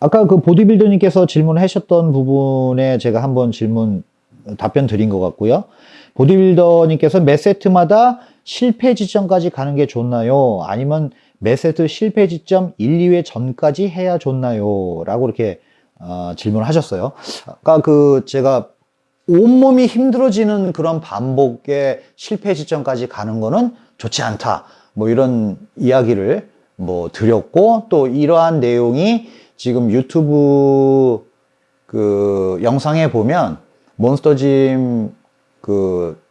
아까 그 보디빌더님께서 질문하셨던 부분에 제가 한번 질문 답변 드린 것 같고요. 보디빌더님께서 몇 세트마다 실패 지점까지 가는 게 좋나요? 아니면 몇 세트 실패 지점 1, 2회 전까지 해야 좋나요? 라고 이렇게 어, 질문을 하셨어요. 아까 그 제가 온몸이 힘들어지는 그런 반복의 실패 지점까지 가는 거는 좋지 않다. 뭐 이런 이야기를 뭐 드렸고 또 이러한 내용이 지금 유튜브 그 영상에 보면 몬스터짐 그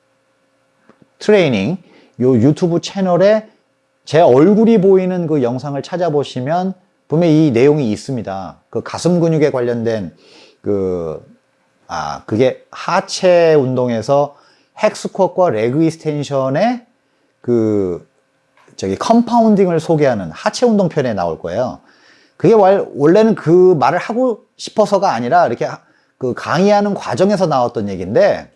트레이닝 요 유튜브 채널에 제 얼굴이 보이는 그 영상을 찾아보시면 분명히 이 내용이 있습니다. 그 가슴 근육에 관련된 그, 아, 그게 하체 운동에서 hack squat과 leg extension의 그, 저기 컴파운딩을 소개하는 하체 운동 편에 나올 거예요. 그게 원래는 그 말을 하고 싶어서가 아니라 이렇게 그 강의하는 과정에서 나왔던 얘기인데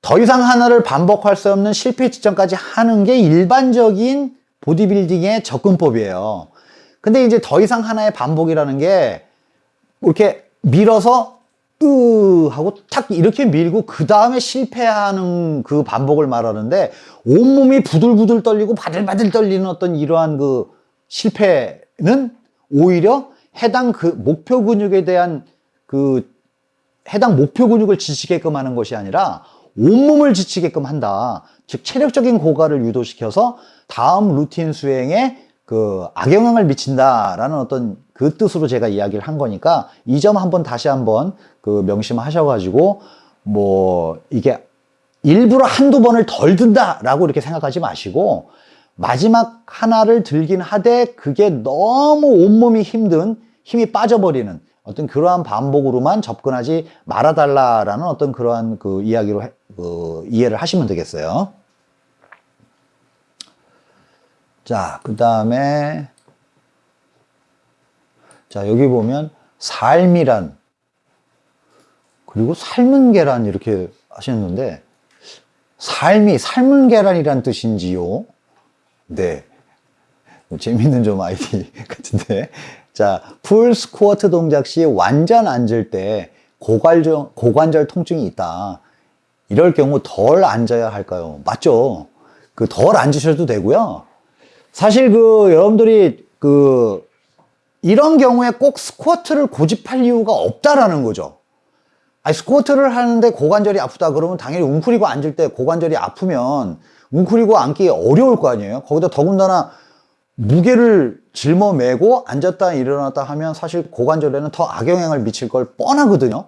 더 이상 하나를 반복할 수 없는 실패 지점까지 하는 게 일반적인 보디빌딩의 접근법이에요. 근데 이제 더 이상 하나의 반복이라는 게 이렇게 밀어서 으 하고 탁 이렇게 밀고 그 다음에 실패하는 그 반복을 말하는데 온몸이 부들부들 떨리고 바들바들 떨리는 어떤 이러한 그 실패는 오히려 해당 그 목표 근육에 대한 그 해당 목표 근육을 지치게끔 하는 것이 아니라 온몸을 지치게끔 한다. 즉 체력적인 고갈을 유도시켜서 다음 루틴 수행에 그 악영향을 미친다라는 어떤 그 뜻으로 제가 이야기를 한 거니까 이 점 한번 다시 한번 그 명심하셔가지고 뭐 이게 일부러 한두 번을 덜 든다라고 이렇게 생각하지 마시고 마지막 하나를 들긴 하되 그게 너무 온몸이 힘든 힘이 빠져버리는 어떤 그러한 반복으로만 접근하지 말아달라라는 어떤 그러한 그 이야기로 해, 그 이해를 하시면 되겠어요. 자, 그 다음에 자 여기 보면 삶이란 그리고 삶은 계란 이렇게 하셨는데 삶이 삶은 계란이란 뜻인지요? 네. 재밌는 좀 아이디 같은데. 자, 풀 스쿼트 동작 시 완전 앉을 때 고관절, 고관절 통증이 있다. 이럴 경우 덜 앉아야 할까요? 맞죠? 그 덜 앉으셔도 되고요. 사실 그 여러분들이 그 이런 경우에 꼭 스쿼트를 고집할 이유가 없다라는 거죠. 아니 스쿼트를 하는데 고관절이 아프다 그러면 당연히 웅크리고 앉을 때 고관절이 아프면 웅크리고 앉기 어려울 거 아니에요. 거기다 더군다나 무게를 짊어매고 앉았다 일어났다 하면 사실 고관절에는 더 악영향을 미칠 걸 뻔하거든요.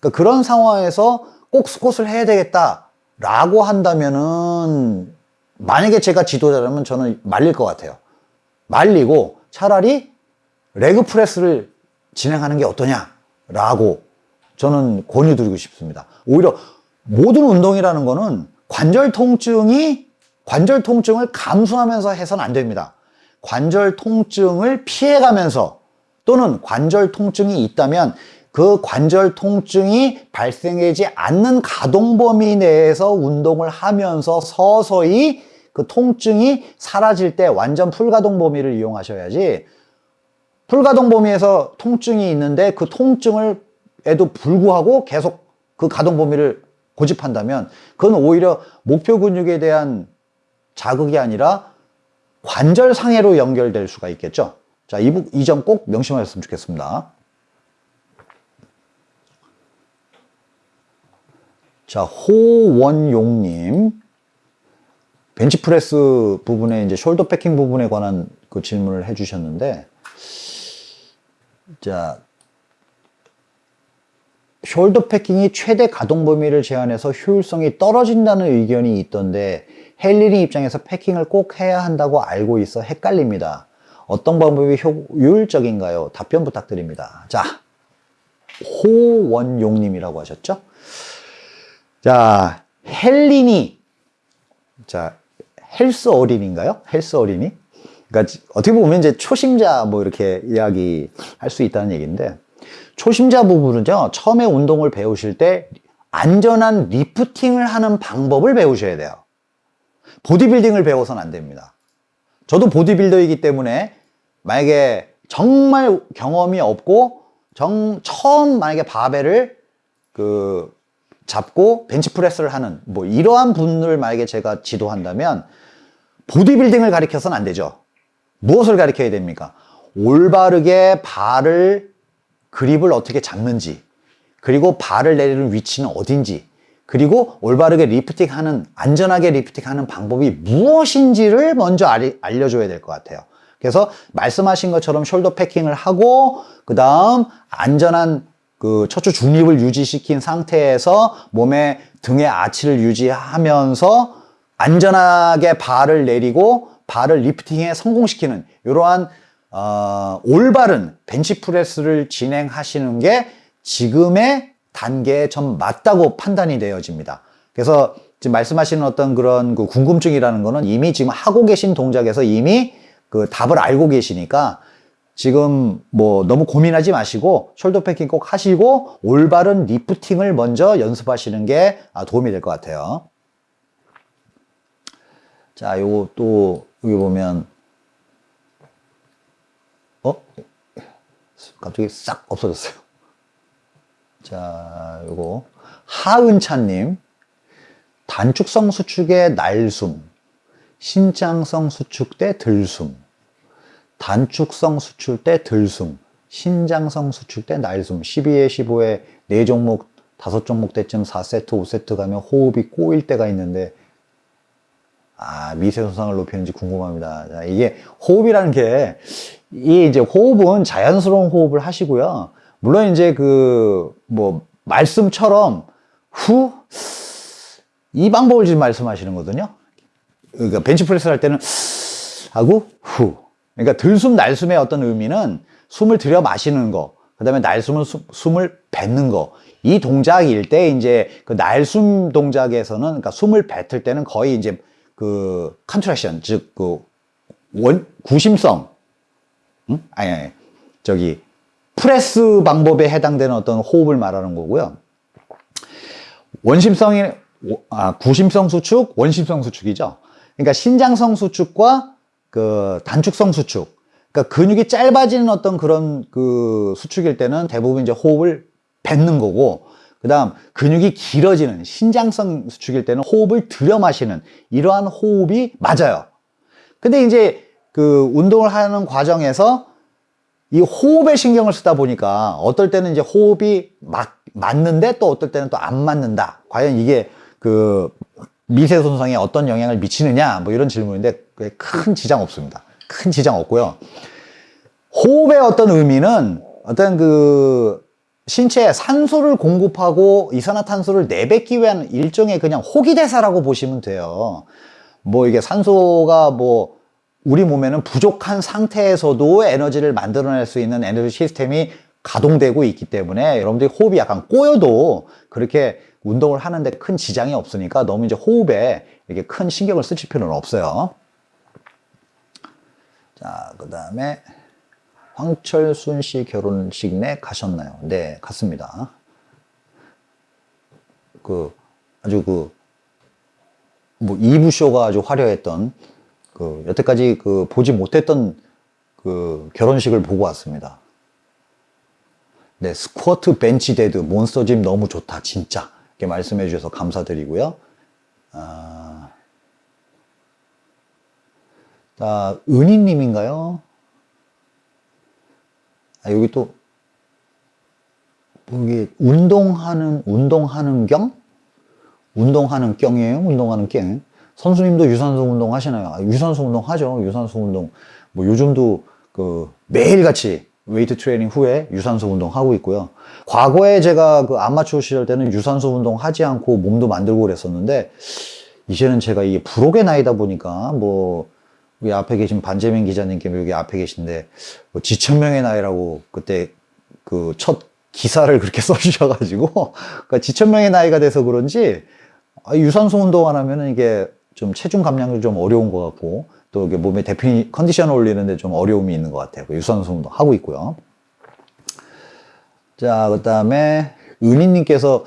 그러니까 그런 상황에서 꼭 스쿼트를 해야 되겠다 라고 한다면은 만약에 제가 지도자라면 저는 말릴 것 같아요. 말리고 차라리 레그 프레스를 진행하는 게 어떠냐라고 저는 권유드리고 싶습니다. 오히려 모든 운동이라는 거는 관절 통증이 관절 통증을 감수하면서 해서는 안 됩니다. 관절 통증을 피해가면서 또는 관절 통증이 있다면 그 관절 통증이 발생하지 않는 가동 범위 내에서 운동을 하면서 서서히 그 통증이 사라질 때 완전 풀가동 범위를 이용하셔야지 풀가동 범위에서 통증이 있는데 그 통증을 에도 불구하고 계속 그 가동 범위를 고집한다면 그건 오히려 목표 근육에 대한 자극이 아니라 관절 상해로 연결될 수가 있겠죠. 자, 이 점 꼭 명심하셨으면 좋겠습니다. 자, 호원용님. 벤치프레스 부분에 이제 shoulder packing 부분에 관한 그 질문을 해주셨는데, 자, shoulder packing이 최대 가동 범위를 제한해서 효율성이 떨어진다는 의견이 있던데 헬리리 입장에서 패킹을 꼭 해야 한다고 알고 있어 헷갈립니다. 어떤 방법이 효율적인가요? 답변 부탁드립니다. 자, 호원용님이라고 하셨죠? 자, 헬린이, 자, 헬스 어린인가요? 헬스 어린이? 그러니까 어떻게 보면 이제 초심자 뭐 이렇게 이야기 할 수 있다는 얘기인데, 초심자 부분은요, 처음에 운동을 배우실 때 안전한 리프팅을 하는 방법을 배우셔야 돼요. 보디빌딩을 배워서는 안 됩니다. 저도 보디빌더이기 때문에 만약에 정말 경험이 없고 정 처음 만약에 바벨을 그 잡고 벤치프레스를 하는 뭐 이러한 분을 만약에 제가 지도한다면 보디빌딩을 가리켜서는 안 되죠. 무엇을 가리켜야 됩니까? 올바르게 발을 그립을 어떻게 잡는지 그리고 바를 내리는 위치는 어딘지 그리고 올바르게 리프팅 하는 안전하게 리프팅 하는 방법이 무엇인지를 먼저 알, 알려줘야 될 것 같아요. 그래서 말씀하신 것처럼 shoulder packing을 하고 그 다음 안전한 그 척추 중립을 유지시킨 상태에서 몸의 등의 아치를 유지하면서 안전하게 바를 내리고 바를 lifting에 성공시키는 이러한 어, 올바른 벤치프레스를 진행하시는 게 지금의 단계에 좀 맞다고 판단이 되어집니다. 그래서 지금 말씀하시는 어떤 그런 그 궁금증이라는 거는 이미 지금 하고 계신 동작에서 이미 그 답을 알고 계시니까 지금 뭐 너무 고민하지 마시고 숄더 패킹 꼭 하시고 올바른 리프팅을 먼저 연습하시는 게 아, 도움이 될 것 같아요. 자, 요거 또 여기 보면 어? 갑자기 싹 없어졌어요. 자, 요거. 하은찬님. 단축성 수축의 날숨, 신장성 수축 때 들숨, 단축성 수축 때 들숨, 신장성 수축 때 날숨, 12에 15에 4종목, 5종목 때쯤 4세트, 5세트 가면 호흡이 꼬일 때가 있는데 아, 미세 손상을 높이는지 궁금합니다. 자, 이게 호흡이라는 게, 이 이제 호흡은 자연스러운 호흡을 하시고요. 물론 이제 그, 뭐, 말씀처럼 후, 이 방법을 지금 말씀하시는 거거든요. 그러니까 벤치프레스 할 때는 하고 후. 그러니까 들숨 날숨의 어떤 의미는 숨을 들여 마시는 거, 그 다음에 날숨은 수, 숨을 뱉는 거. 이 동작일 때 이제 그 날숨 동작에서는 그러니까 숨을 뱉을 때는 거의 이제 그 contraction 즉 그 원 구심성 응? 아니, 아니 저기 프레스 방법에 해당되는 어떤 호흡을 말하는 거고요. 원심성이 아, 구심성 수축, 원심성 수축이죠. 그러니까 신장성 수축과 그 단축성 수축. 그러니까 근육이 짧아지는 어떤 그런 그 수축일 때는 대부분 이제 호흡을 뱉는 거고 그 다음 근육이 길어지는 신장성 수축일 때는 호흡을 들여 마시는 이러한 호흡이 맞아요. 근데 이제 그 운동을 하는 과정에서 이 호흡에 신경을 쓰다 보니까 어떨 때는 이제 호흡이 맞, 맞는데 또 어떨 때는 또 안 맞는다. 과연 이게 그 미세 손상에 어떤 영향을 미치느냐? 뭐 이런 질문인데 큰 지장 없습니다. 큰 지장 없고요. 호흡의 어떤 의미는 어떤 그 신체에 산소를 공급하고 이산화탄소를 내뱉기 위한 일종의 그냥 호기대사라고 보시면 돼요. 뭐 이게 산소가 뭐 우리 몸에는 부족한 상태에서도 에너지를 만들어낼 수 있는 에너지 시스템이 가동되고 있기 때문에 여러분들이 호흡이 약간 꼬여도 그렇게 운동을 하는데 큰 지장이 없으니까 너무 이제 호흡에 이렇게 큰 신경을 쓰실 필요는 없어요. 자, 그 다음에 황철순 씨 결혼식 내 가셨나요? 네, 갔습니다. 그, 아주 그, 뭐, 2부 쇼가 아주 화려했던, 그, 여태까지 그, 보지 못했던 그, 결혼식을 보고 왔습니다. 네, 스쿼트 벤치 dead, 몬스터 짐 너무 좋다, 진짜. 이렇게 말씀해 주셔서 감사드리고요. 아, 자, 은희님인가요? 아, 여기 또 여기 운동하는 운동하는 경? 운동하는 경이에요? 운동하는 경. 선수님도 유산소 운동 하시나요? 아, 유산소 운동 하죠. 유산소 운동. 뭐 요즘도 그 매일같이 웨이트 트레이닝 후에 유산소 운동 하고 있고요. 과거에 제가 그 아마추어 시절 때는 유산소 운동 하지 않고 몸도 만들고 그랬었는데 이제는 제가 이게 부록의 나이다 보니까 뭐 여기 앞에 계신 반재민 기자님께 여기 앞에 계신데 뭐 지천명의 나이라고 그때 그 첫 기사를 그렇게 써주셔가지고 그러니까 지천명의 나이가 돼서 그런지 아, 유산소 운동 안 하면은 이게 좀 체중 감량이 좀 어려운 것 같고 또 이게 몸에 대피 컨디션을 올리는데 좀 어려움이 있는 것 같아요. 그 유산소 운동 하고 있고요. 자, 그 다음에 은희님께서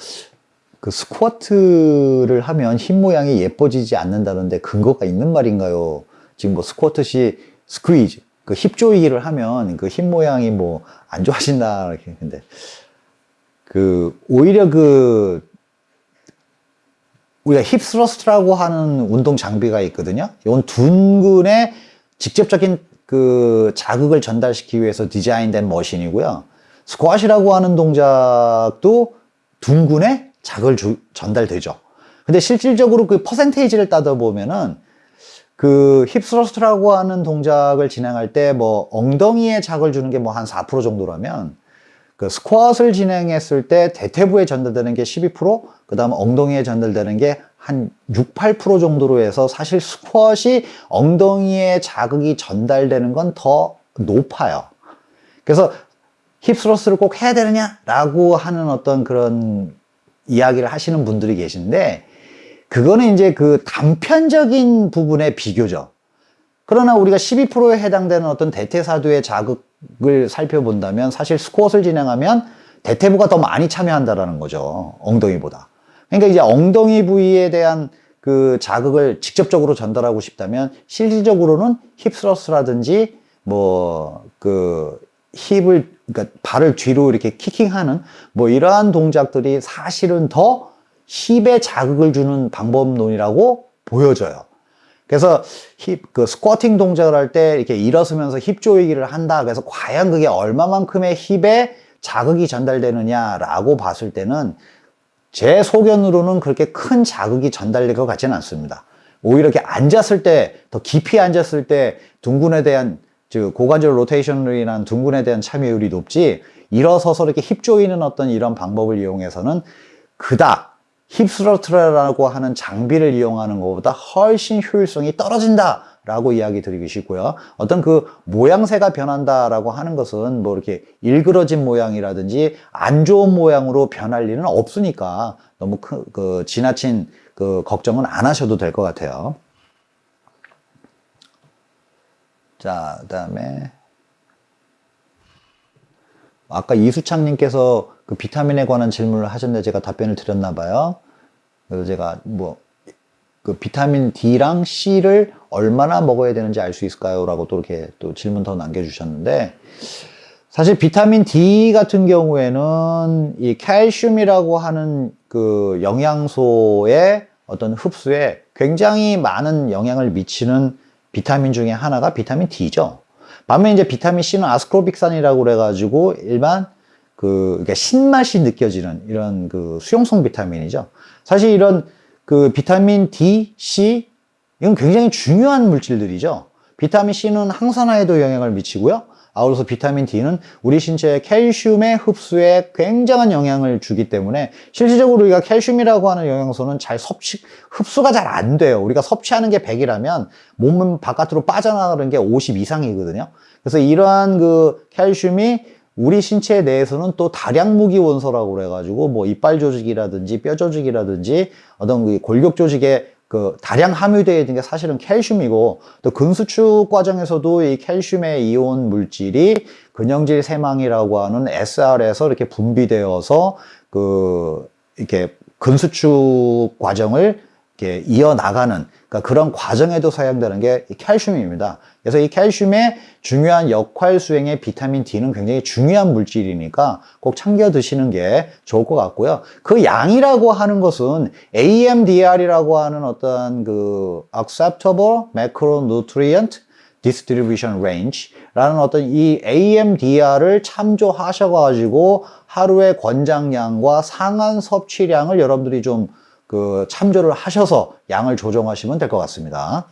그 스쿼트를 하면 힙 모양이 예뻐지지 않는다는데 근거가 있는 말인가요? 지금 뭐 스쿼트 시 squeeze 그 힙 조이기를 하면 그 힙 모양이 뭐 안 좋아진다 이렇게 근데 그 오히려 그 우리가 hip thrust라고 하는 운동 장비가 있거든요. 이건 둔근에 직접적인 그 자극을 전달시키기 위해서 디자인된 machine이고요. 스쿼시라고 하는 동작도 둔근에 자극을 주- 전달되죠. 근데 실질적으로 그 퍼센테이지를 따져 보면은 그 힙스러스트라고 하는 동작을 진행할 때 뭐 엉덩이에 자극을 주는 게 뭐 한 4% 정도라면 그 스쿼트를 진행했을 때 대퇴부에 전달되는 게 12%, 그 다음 엉덩이에 전달되는 게 한 6, 8% 정도로 해서 사실 스쿼트이 엉덩이에 자극이 전달되는 건 더 높아요. 그래서 힙스러스를 꼭 해야 되느냐 라고 하는 어떤 그런 이야기를 하시는 분들이 계신데 그거는 이제 그 단편적인 부분의 비교죠. 그러나 우리가 12%에 해당되는 어떤 대퇴사두의 자극을 살펴본다면 사실 스쿼트를 진행하면 대퇴부가 더 많이 참여한다라는 거죠. 엉덩이보다. 그러니까 이제 엉덩이 부위에 대한 그 자극을 직접적으로 전달하고 싶다면 실질적으로는 힙스러스라든지 뭐 그 힙을 그러니까 발을 뒤로 이렇게 키킹하는 뭐 이러한 동작들이 사실은 더 힙에 자극을 주는 방법론이라고 보여져요. 그래서 힙, 그 스쿼팅 동작을 할 때 이렇게 일어서면서 힙 조이기를 한다. 그래서 과연 그게 얼마만큼의 힙에 자극이 전달되느냐라고 봤을 때는 제 소견으로는 그렇게 큰 자극이 전달될 것 같지는 않습니다. 오히려 이렇게 앉았을 때, 더 깊이 앉았을 때 둔근에 대한, 즉, 고관절 로테이션이라는 둔근에 대한 참여율이 높지, 일어서서 이렇게 힙 조이는 어떤 이런 방법을 이용해서는 그닥 hip thrust라고 하는 장비를 이용하는 것보다 훨씬 효율성이 떨어진다. 라고 이야기 드리고 싶고요. 어떤 그 모양새가 변한다 라고 하는 것은 뭐 이렇게 일그러진 모양이라든지 안 좋은 모양으로 변할 일은 없으니까 너무 크, 그 지나친 그 걱정은 안 하셔도 될 것 같아요. 자, 그 다음에 아까 이수창님께서 그 비타민에 관한 질문을 하셨는데 제가 답변을 드렸나 봐요. 그래서 제가 뭐 그 비타민 D랑 C를 얼마나 먹어야 되는지 알 수 있을까요? 라고 또 이렇게 또 질문 더 남겨주셨는데 사실 비타민 D 같은 경우에는 이 칼슘이라고 하는 그 영양소의 어떤 흡수에 굉장히 많은 영향을 미치는 비타민 중에 하나가 비타민 D죠. 반면 이제 비타민 C는 아스코빅산이라고 그래가지고 일반 그 그러니까 신맛이 느껴지는 이런 그 수용성 비타민이죠. 사실 이런 그 비타민 D, C 이건 굉장히 중요한 물질들이죠. 비타민 C는 항산화에도 영향을 미치고요. 아울러서 비타민 D는 우리 신체의 캘슘의 흡수에 굉장한 영향을 주기 때문에 실질적으로 우리가 캘슘이라고 하는 영양소는 잘 섭취, 흡수가 잘 안 돼요. 우리가 섭취하는 게 100이라면 몸은 바깥으로 빠져나가는 게 50 이상이거든요. 그래서 이러한 그 캘슘이 우리 신체 내에서는 또 다량 무기 원소라고 그래가지고 뭐 이빨 조직이라든지 뼈 조직이라든지 어떤 그 골격 조직에 그 다량 함유되어 있는 게 사실은 캘슘이고 또 근수축 과정에서도 이 캘슘의 이온 물질이 근형질 세망이라고 하는 SR에서 이렇게 분비되어서 그 이렇게 근수축 과정을 이어나가는 그러니까 그런 과정에도 사용되는 게이 칼슘입니다. 그래서 이 칼슘의 중요한 역할 수행에 비타민 D는 굉장히 중요한 물질이니까 꼭 챙겨 드시는 게 좋을 것 같고요. 그 양이라고 하는 것은 AMDR이라고 하는 어떤 그 Acceptable Macronutrient Distribution Range라는 어떤 이 AMDR을 참조하셔가지고 하루의 권장량과 상한 섭취량을 여러분들이 좀 그 참조를 하셔서 양을 조정하시면 될 것 같습니다.